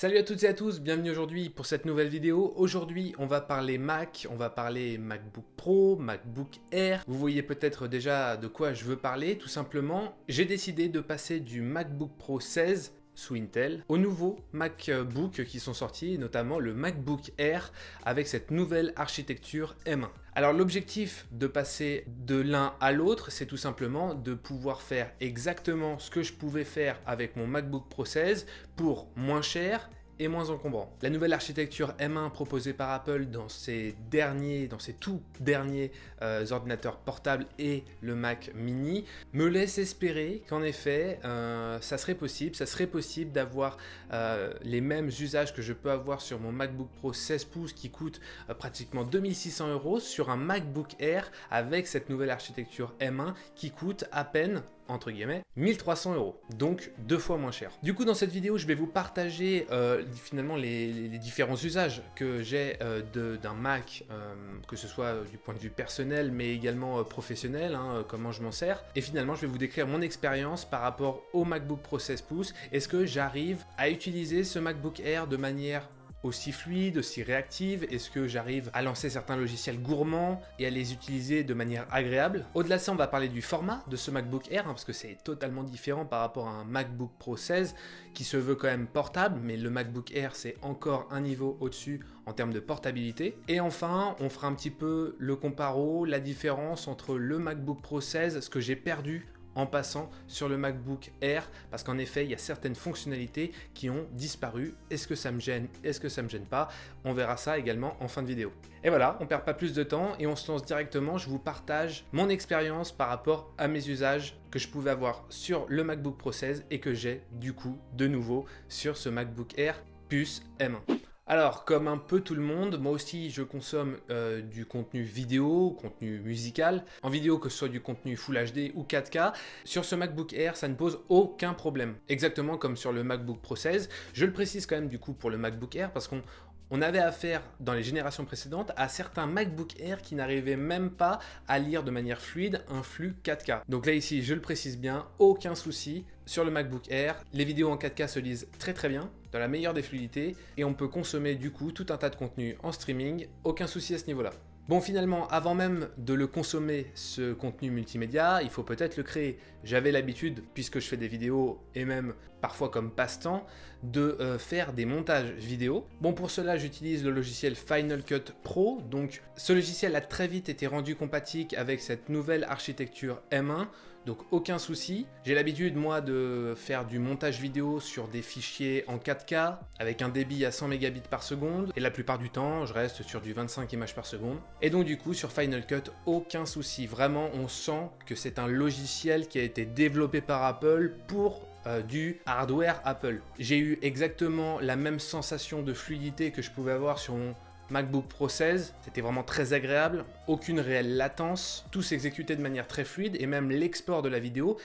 Salut à toutes et à tous, bienvenue aujourd'hui pour cette nouvelle vidéo. Aujourd'hui, on va parler Mac, on va parler MacBook Pro, MacBook Air. Vous voyez peut-être déjà de quoi je veux parler, tout simplement. J'ai décidé de passer du MacBook Pro 16 sous Intel, aux nouveaux MacBook qui sont sortis, notamment le MacBook Air avec cette nouvelle architecture M1. Alors l'objectif de passer de l'un à l'autre, c'est tout simplement de pouvoir faire exactement ce que je pouvais faire avec mon MacBook Pro 16 pour moins cher et moins encombrant. La nouvelle architecture M1 proposée par Apple dans ses derniers, dans ses tout derniers euh, ordinateurs portables et le Mac mini me laisse espérer qu'en effet euh, ça serait possible, ça serait possible d'avoir euh, les mêmes usages que je peux avoir sur mon MacBook Pro 16 pouces qui coûte pratiquement 2600 euros sur un MacBook Air avec cette nouvelle architecture M1 qui coûte à peine entre guillemets, 1300 euros, donc deux fois moins cher. Du coup, dans cette vidéo, je vais vous partager euh, finalement les, différents usages que j'ai euh, d'un Mac, euh, que ce soit du point de vue personnel, mais également professionnel, hein, comment je m'en sers. Et finalement, je vais vous décrire mon expérience par rapport au MacBook Pro 16 pouces. Est-ce que j'arrive à utiliser ce MacBook Air de manière aussi fluide, aussi réactive Est-ce que j'arrive à lancer certains logiciels gourmands et à les utiliser de manière agréable? Au-delà de ça, on va parler du format de ce MacBook Air, hein, parce que c'est totalement différent par rapport à un MacBook Pro 16 qui se veut quand même portable, mais le MacBook Air c'est encore un niveau au-dessus en termes de portabilité. Et enfin, on fera un petit peu le comparo, la différence entre le MacBook Pro 16, ce que j'ai perdu en passant sur le MacBook Air parce qu'en effet il y a certaines fonctionnalités qui ont disparu. Est-ce que ça me gêne Est-ce que ça me gêne pas? On verra ça également en fin de vidéo. Et voilà, on perd pas plus de temps et on se lance directement. Je vous partage mon expérience par rapport à mes usages que je pouvais avoir sur le MacBook Pro 16 et que j'ai du coup de nouveau sur ce MacBook Air puce M1. Alors, comme un peu tout le monde, moi aussi je consomme euh, du contenu vidéo, contenu musical, en vidéo que ce soit du contenu Full HD ou 4K. Sur ce MacBook Air, ça ne pose aucun problème. Exactement comme sur le MacBook Pro 16. Je le précise quand même du coup pour le MacBook Air parce qu'on on avait affaire dans les générations précédentes à certains MacBook Air qui n'arrivaient même pas à lire de manière fluide un flux 4K. Donc là ici, je le précise bien, aucun souci. Sur le MacBook Air, les vidéos en 4K se lisent très très bien, dans la meilleure des fluidités, et on peut consommer du coup tout un tas de contenu en streaming, aucun souci à ce niveau-là. Bon finalement, avant même de le consommer, ce contenu multimédia, il faut peut-être le créer. J'avais l'habitude, puisque je fais des vidéos, et même parfois comme passe-temps, de euh, faire des montages vidéo. Bon pour cela, j'utilise le logiciel Final Cut Pro, donc ce logiciel a très vite été rendu compatible avec cette nouvelle architecture M1, donc aucun souci. J'ai l'habitude moi de faire du montage vidéo sur des fichiers en 4K avec un débit à 100 mégabits par seconde et la plupart du temps je reste sur du 25 images par seconde. Et donc du coup sur Final Cut aucun souci, vraiment on sent que c'est un logiciel qui a été développé par Apple pour euh, du hardware Apple. J'ai eu exactement la même sensation de fluidité que je pouvais avoir sur mon MacBook Pro 16, c'était vraiment très agréable, aucune réelle latence, tout s'exécutait de manière très fluide et même l'export de la vidéo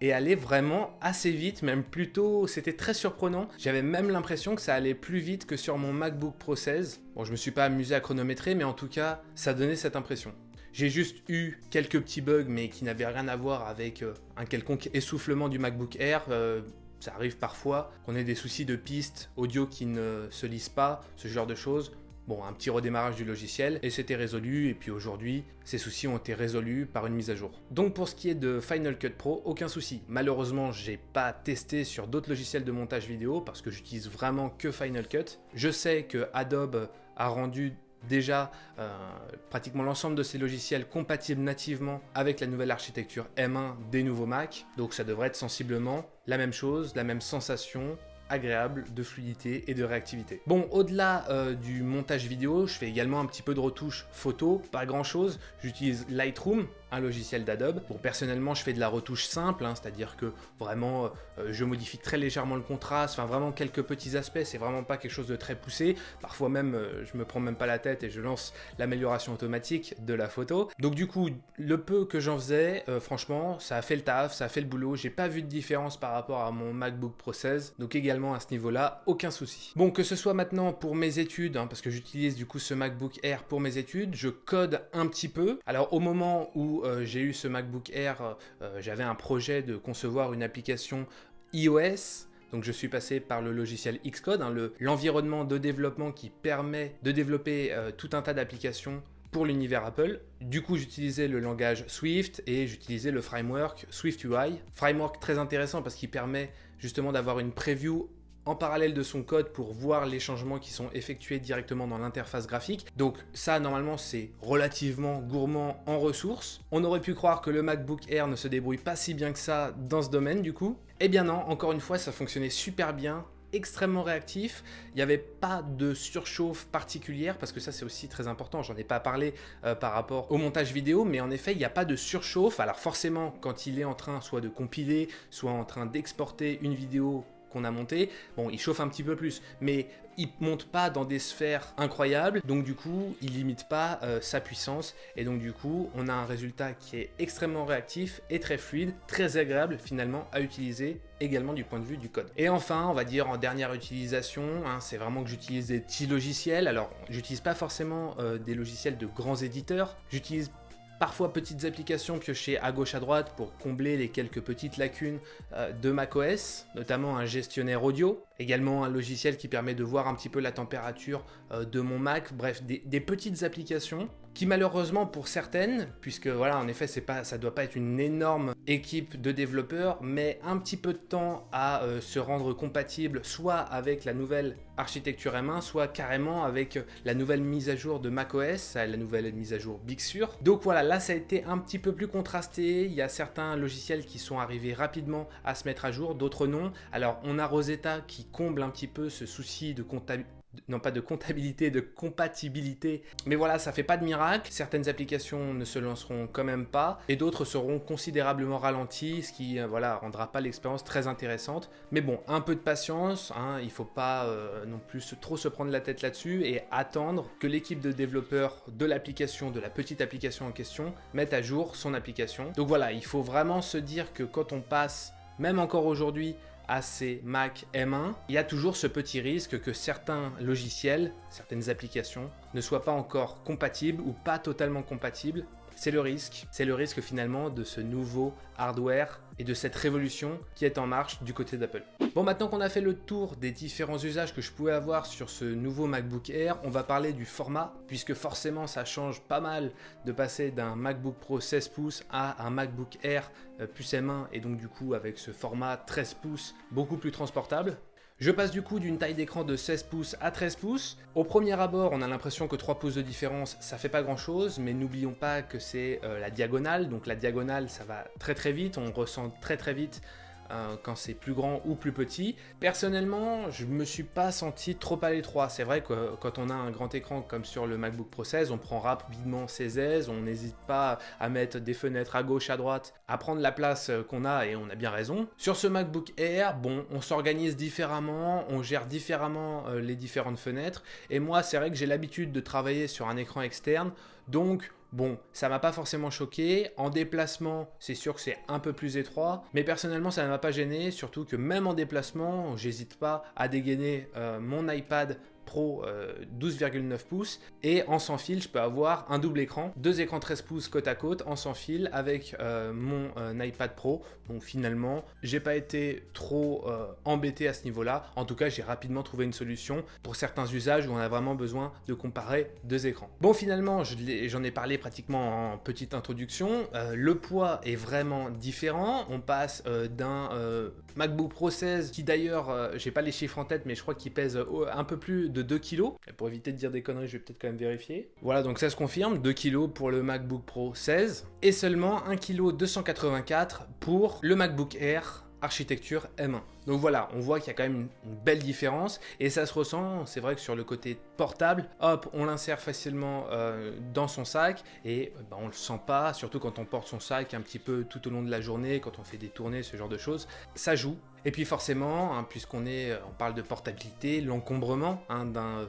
est allé vraiment assez vite, même plutôt, c'était très surprenant. J'avais même l'impression que ça allait plus vite que sur mon MacBook Pro 16. Bon, je me suis pas amusé à chronométrer, mais en tout cas, ça donnait cette impression. J'ai juste eu quelques petits bugs, mais qui n'avaient rien à voir avec euh, un quelconque essoufflement du MacBook Air. Euh, ça arrive parfois qu'on ait des soucis de pistes audio qui ne se lisent pas, ce genre de choses. Bon, un petit redémarrage du logiciel et c'était résolu et puis aujourd'hui, ces soucis ont été résolus par une mise à jour. Donc pour ce qui est de Final Cut Pro, aucun souci. Malheureusement, j'ai pas testé sur d'autres logiciels de montage vidéo parce que j'utilise vraiment que Final Cut. Je sais que Adobe a rendu déjà euh, pratiquement l'ensemble de ces logiciels compatibles nativement avec la nouvelle architecture M1 des nouveaux Mac. Donc ça devrait être sensiblement la même chose, la même sensation, agréable de fluidité et de réactivité. Bon, au-delà euh, du montage vidéo, je fais également un petit peu de retouche photo, pas grand chose. J'utilise Lightroom, un logiciel d'Adobe. Bon, personnellement, je fais de la retouche simple, hein, c'est-à-dire que vraiment, euh, je modifie très légèrement le contraste, enfin vraiment quelques petits aspects, c'est vraiment pas quelque chose de très poussé. Parfois même, euh, je me prends même pas la tête et je lance l'amélioration automatique de la photo. Donc du coup, le peu que j'en faisais, franchement, ça a fait le taf, ça a fait le boulot. J'ai pas vu de différence par rapport à mon MacBook Pro 16, donc également à ce niveau-là, aucun souci. Bon, que ce soit maintenant pour mes études, hein, parce que j'utilise du coup ce MacBook Air pour mes études, je code un petit peu. Alors au moment où euh, j'ai eu ce MacBook Air, euh, j'avais un projet de concevoir une application iOS, Donc je suis passé par le logiciel Xcode, hein, l'environnement de développement qui permet de développer euh, tout un tas d'applications pour l'univers Apple. Du coup, j'utilisais le langage Swift et j'utilisais le framework Swift UI. Framework très intéressant parce qu'il permet justement d'avoir une preview en parallèle de son code pour voir les changements qui sont effectués directement dans l'interface graphique. Donc ça, normalement, c'est relativement gourmand en ressources. On aurait pu croire que le MacBook Air ne se débrouille pas si bien que ça dans ce domaine, du coup. Eh bien non, encore une fois, ça fonctionnait super bien extrêmement réactif, il n'y avait pas de surchauffe particulière, parce que ça c'est aussi très important, j'en ai pas parlé euh, par rapport au montage vidéo, mais en effet il n'y a pas de surchauffe, alors forcément quand il est en train soit de compiler, soit en train d'exporter une vidéo a monté, bon, il chauffe un petit peu plus, mais il monte pas dans des sphères incroyables, donc du coup, il limite pas euh, sa puissance, et donc du coup, on a un résultat qui est extrêmement réactif et très fluide, très agréable finalement à utiliser également du point de vue du code. Et enfin, on va dire en dernière utilisation, hein, c'est vraiment que j'utilise des petits logiciels, alors j'utilise pas forcément euh, des logiciels de grands éditeurs, j'utilise Parfois petites applications piochées à gauche à droite pour combler les quelques petites lacunes euh, de macOS, notamment un gestionnaire audio, également un logiciel qui permet de voir un petit peu la température euh, de mon Mac, bref, des, petites applications qui malheureusement pour certaines, puisque voilà, en effet, pas, ça doit pas être une énorme équipe de développeurs, mais un petit peu de temps à euh, se rendre compatible, soit avec la nouvelle architecture M1, soit carrément avec la nouvelle mise à jour de macOS, la nouvelle mise à jour Big Sur. Donc voilà, là ça a été un petit peu plus contrasté, il y a certains logiciels qui sont arrivés rapidement à se mettre à jour, d'autres non. Alors on a Rosetta qui comble un petit peu ce souci de comptabilité non pas de comptabilité, de compatibilité. Mais voilà, ça fait pas de miracle. Certaines applications ne se lanceront quand même pas et d'autres seront considérablement ralenties, ce qui euh, voilà rendra pas l'expérience très intéressante. Mais bon, un peu de patience, hein, il faut pas euh, non plus trop se prendre la tête là-dessus et attendre que l'équipe de développeurs de l'application, de la petite application en question, mette à jour son application. Donc voilà, il faut vraiment se dire que quand on passe, même encore aujourd'hui, ces Mac M1, il y a toujours ce petit risque que certains logiciels, certaines applications, ne soient pas encore compatibles ou pas totalement compatibles. C'est le risque, c'est le risque finalement de ce nouveau hardware et de cette révolution qui est en marche du côté d'Apple. Bon, maintenant qu'on a fait le tour des différents usages que je pouvais avoir sur ce nouveau MacBook Air, on va parler du format, puisque forcément ça change pas mal de passer d'un MacBook Pro 16 pouces à un MacBook Air euh, plus M1, et donc du coup avec ce format 13 pouces beaucoup plus transportable. Je passe du coup d'une taille d'écran de 16 pouces à 13 pouces. Au premier abord, on a l'impression que 3 pouces de différence, ça fait pas grand chose, mais n'oublions pas que c'est euh, la diagonale, donc la diagonale, ça va très très vite, on ressent très très vite euh, quand c'est plus grand ou plus petit. Personnellement, je me suis pas senti trop à l'étroit. C'est vrai que quand on a un grand écran comme sur le MacBook Pro 16, on prend rapidement ses aises, on n'hésite pas à mettre des fenêtres à gauche, à droite, à prendre la place qu'on a et on a bien raison. Sur ce MacBook Air, bon, on s'organise différemment, on gère différemment euh, les différentes fenêtres. Et moi, c'est vrai que j'ai l'habitude de travailler sur un écran externe, donc Bon, ça m'a pas forcément choqué. En déplacement, c'est sûr que c'est un peu plus étroit. Mais personnellement, ça ne m'a pas gêné. Surtout que même en déplacement, j'hésite pas à dégainer euh, mon iPad Pro 12,9 euh, pouces et en sans fil je peux avoir un double écran, deux écrans 13 pouces côte à côte en sans fil avec euh, mon euh, iPad Pro. Bon finalement j'ai pas été trop embêté à ce niveau là, en tout cas j'ai rapidement trouvé une solution pour certains usages où on a vraiment besoin de comparer deux écrans. Bon finalement j'en ai parlé pratiquement en petite introduction, le poids est vraiment différent, on passe d'un MacBook Pro 16 qui d'ailleurs j'ai pas les chiffres en tête mais je crois qu'il pèse un peu plus 2 kg. Pour éviter de dire des conneries, je vais peut-être quand même vérifier. Voilà, donc ça se confirme, 2 kg pour le MacBook Pro 16 et seulement 1 kg 284 pour le MacBook Air architecture M1. Donc voilà, on voit qu'il y a quand même une, belle différence et ça se ressent, c'est vrai que sur le côté portable, hop, on l'insère facilement euh, dans son sac et euh, bah, on le sent pas, surtout quand on porte son sac un petit peu tout au long de la journée, quand on fait des tournées, ce genre de choses, ça joue. Et puis forcément, hein, puisqu'on est, euh, on parle de portabilité, l'encombrement hein, d'un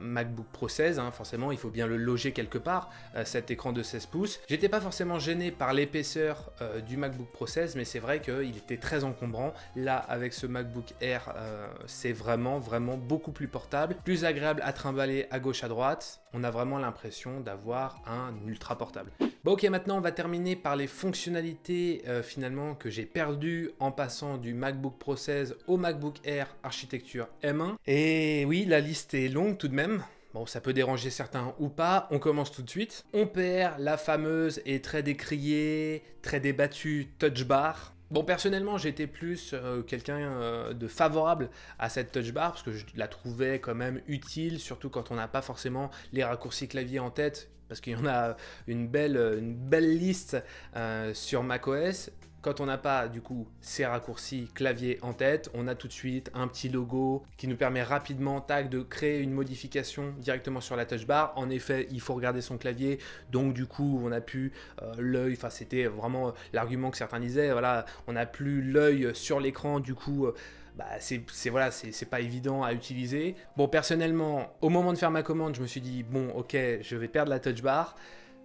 MacBook Pro 16, hein, forcément il faut bien le loger quelque part, cet écran de 16 pouces. J'étais pas forcément gêné par l'épaisseur du MacBook Pro 16, mais c'est vrai qu'il était très encombrant. Là, avec ce MacBook Air, euh, c'est vraiment, vraiment beaucoup plus portable, plus agréable à trimballer à gauche à droite. On a vraiment l'impression d'avoir un ultra portable. Bon ok, maintenant on va terminer par les fonctionnalités euh, finalement que j'ai perdues en passant du MacBook Pro 16 au MacBook Air architecture M1. Et oui, la liste est longue tout de même. Bon, ça peut déranger certains ou pas, on commence tout de suite. On perd la fameuse et très décriée, très débattue touch bar. Bon, personnellement, j'étais plus euh, quelqu'un euh, de favorable à cette touch bar parce que je la trouvais quand même utile, surtout quand on n'a pas forcément les raccourcis clavier en tête parce qu'il y en a une belle, liste euh, sur macOS. Quand on n'a pas du coup ces raccourcis clavier en tête, on a tout de suite un petit logo qui nous permet rapidement de créer une modification directement sur la touch bar. En effet, il faut regarder son clavier, donc du coup on n'a plus euh, l'œil, enfin c'était vraiment l'argument que certains disaient, voilà, on n'a plus l'œil sur l'écran, du coup... Euh, bah, c'est voilà, c'est pas évident à utiliser. Bon, personnellement, au moment de faire ma commande, je me suis dit, bon, ok, je vais perdre la touch bar.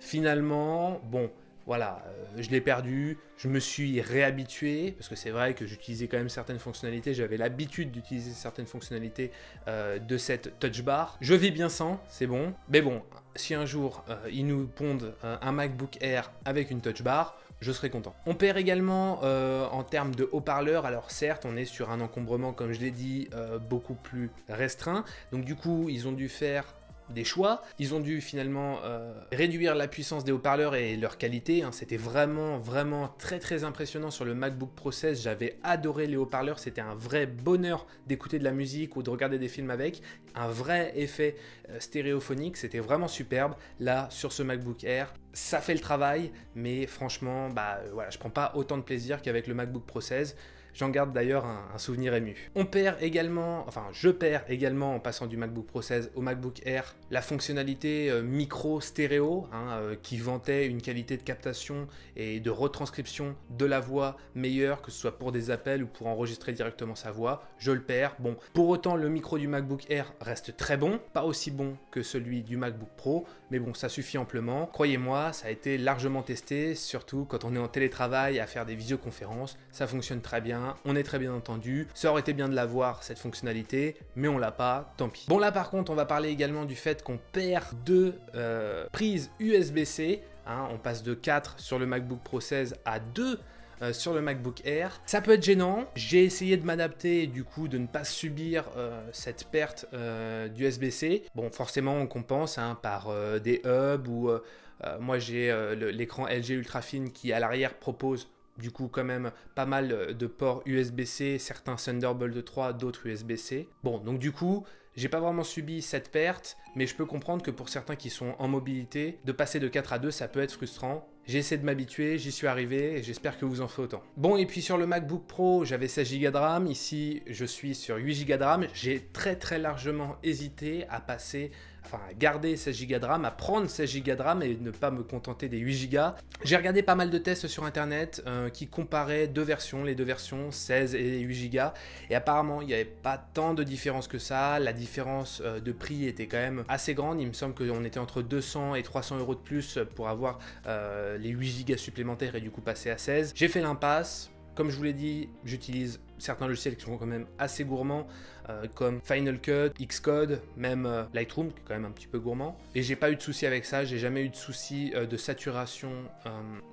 Finalement, bon, voilà, euh, je l'ai perdu, je me suis réhabitué, parce que c'est vrai que j'utilisais quand même certaines fonctionnalités, j'avais l'habitude d'utiliser certaines fonctionnalités euh, de cette touch bar. Je vis bien sans, c'est bon, mais bon, si un jour euh, ils nous pondent un MacBook Air avec une touch bar, je serai content. On perd également en termes de haut-parleurs, alors certes on est sur un encombrement comme je l'ai dit beaucoup plus restreint, donc du coup ils ont dû faire des choix. Ils ont dû finalement euh, réduire la puissance des haut-parleurs et leur qualité. Hein. C'était vraiment, vraiment très, très impressionnant sur le MacBook Pro 16. J'avais adoré les haut-parleurs. C'était un vrai bonheur d'écouter de la musique ou de regarder des films avec. Un vrai effet euh, stéréophonique. C'était vraiment superbe. Là, sur ce MacBook Air, ça fait le travail. Mais franchement, bah, euh, voilà, je prends pas autant de plaisir qu'avec le MacBook Pro 16. J'en garde d'ailleurs un, souvenir ému. On perd également, enfin je perds également en passant du MacBook Pro 16 au MacBook Air la fonctionnalité euh, micro stéréo hein, euh, qui vantait une qualité de captation et de retranscription de la voix meilleure que ce soit pour des appels ou pour enregistrer directement sa voix. Je le perds. Bon, pour autant le micro du MacBook Air reste très bon, pas aussi bon que celui du MacBook Pro, mais bon ça suffit amplement. Croyez-moi, ça a été largement testé, surtout quand on est en télétravail à faire des visioconférences, ça fonctionne très bien on est très bien entendu. Ça aurait été bien de l'avoir, cette fonctionnalité, mais on l'a pas, tant pis. Bon là par contre, on va parler également du fait qu'on perd deux euh, prises USB-C. Hein. on passe de 4 sur le MacBook Pro 16 à 2 euh, sur le MacBook Air. Ça peut être gênant, j'ai essayé de m'adapter du coup de ne pas subir euh, cette perte d'USB-C. Bon forcément on compense hein, par des hubs ou moi j'ai l'écran LG Ultrafine qui à l'arrière propose du coup quand même pas mal de ports USB-C, certains Thunderbolt 3, d'autres USB-C. Bon, donc du coup, j'ai pas vraiment subi cette perte, mais je peux comprendre que pour certains qui sont en mobilité, de passer de 4 à 2, ça peut être frustrant. J'ai essayé de m'habituer, j'y suis arrivé j'espère que vous en faites autant. Bon, et puis sur le MacBook Pro, j'avais 16 Go de RAM. Ici, je suis sur 8 Go de RAM. J'ai très très largement hésité à passer enfin à garder 16 Go de RAM, à prendre 16 Go de RAM et ne pas me contenter des 8 Go. J'ai regardé pas mal de tests sur internet euh, qui comparaient deux versions, les deux versions 16 et 8 Go, et apparemment il n'y avait pas tant de différence que ça, la différence euh, de prix était quand même assez grande, il me semble qu'on était entre 200 et 300 euros de plus pour avoir euh, les 8 Go supplémentaires et du coup passer à 16. J'ai fait l'impasse, comme je vous l'ai dit, j'utilise certains logiciels qui sont quand même assez gourmands, euh, comme Final Cut, Xcode, même Lightroom, qui est quand même un petit peu gourmand. Et j'ai pas eu de souci avec ça, j'ai jamais eu de souci de saturation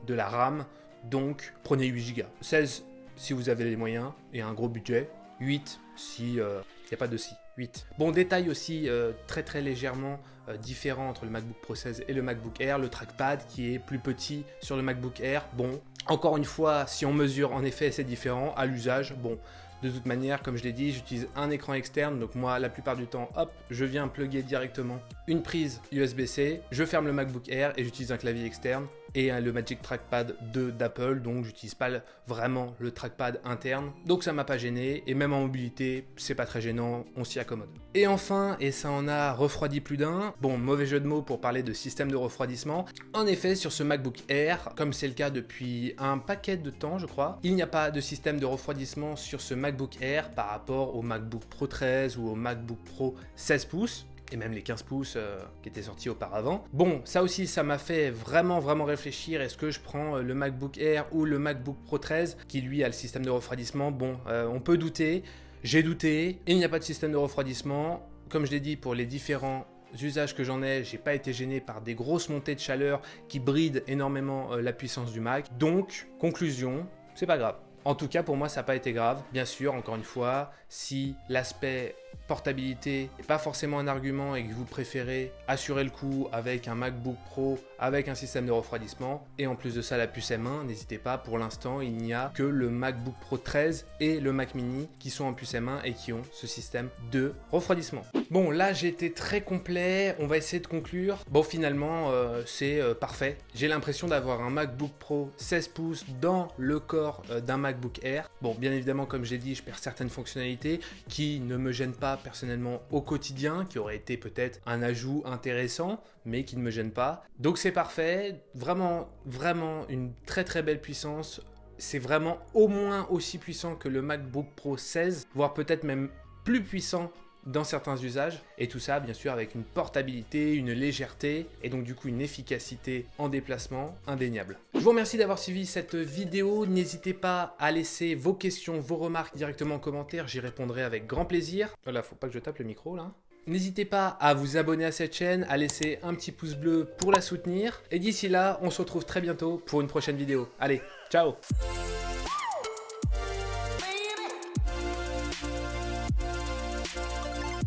de la RAM, donc prenez 8 Go. 16 si vous avez les moyens et un gros budget, 8 si il n'y a pas de si. 8. Bon, détail aussi très très légèrement différent entre le MacBook Pro 16 et le MacBook Air, le trackpad qui est plus petit sur le MacBook Air. Bon, encore une fois, si on mesure, en effet, c'est différent. À l'usage, bon, de toute manière, comme je l'ai dit, j'utilise un écran externe. Donc moi, la plupart du temps, hop, je viens plugger directement une prise USB-C. Je ferme le MacBook Air et j'utilise un clavier externe et le Magic Trackpad 2 d'Apple, donc j'utilise pas vraiment le trackpad interne, donc ça m'a pas gêné, et même en mobilité, c'est pas très gênant, on s'y accommode. Et enfin, et ça en a refroidi plus d'un, bon, mauvais jeu de mots pour parler de système de refroidissement, en effet, sur ce MacBook Air, comme c'est le cas depuis un paquet de temps, je crois, il n'y a pas de système de refroidissement sur ce MacBook Air par rapport au MacBook Pro 13 ou au MacBook Pro 16 pouces, et même les 15 pouces euh, qui étaient sortis auparavant. Bon, ça aussi, ça m'a fait vraiment, vraiment réfléchir. Est-ce que je prends euh, le MacBook Air ou le MacBook Pro 13, qui lui a le système de refroidissement? Bon, euh, on peut douter. J'ai douté. Il n'y a pas de système de refroidissement. Comme je l'ai dit, pour les différents usages que j'en ai, j'ai pas été gêné par des grosses montées de chaleur qui brident énormément la puissance du Mac. Donc, conclusion, c'est pas grave. En tout cas, pour moi, ça n'a pas été grave. Bien sûr, encore une fois, si l'aspect portabilité n'est pas forcément un argument et que vous préférez assurer le coup avec un MacBook Pro avec un système de refroidissement et en plus de ça la puce M1, n'hésitez pas, pour l'instant il n'y a que le MacBook Pro 13 et le Mac mini qui sont en puce M1 et qui ont ce système de refroidissement. Bon là j'ai été très complet, on va essayer de conclure. Bon finalement euh, c'est euh, parfait, j'ai l'impression d'avoir un MacBook Pro 16 pouces dans le corps euh, d'un MacBook Air. Bon bien évidemment comme j'ai dit je perds certaines fonctionnalités qui ne me gênent personnellement au quotidien, qui aurait été peut-être un ajout intéressant, mais qui ne me gêne pas. Donc c'est parfait, vraiment, vraiment une très très belle puissance. C'est vraiment au moins aussi puissant que le MacBook Pro 16, voire peut-être même plus puissant dans certains usages. Et tout ça, bien sûr, avec une portabilité, une légèreté et donc du coup une efficacité en déplacement indéniable. Je vous remercie d'avoir suivi cette vidéo. N'hésitez pas à laisser vos questions, vos remarques directement en commentaire. J'y répondrai avec grand plaisir. Voilà, faut pas que je tape le micro là. N'hésitez pas à vous abonner à cette chaîne, à laisser un petit pouce bleu pour la soutenir. Et d'ici là, on se retrouve très bientôt pour une prochaine vidéo. Allez, ciao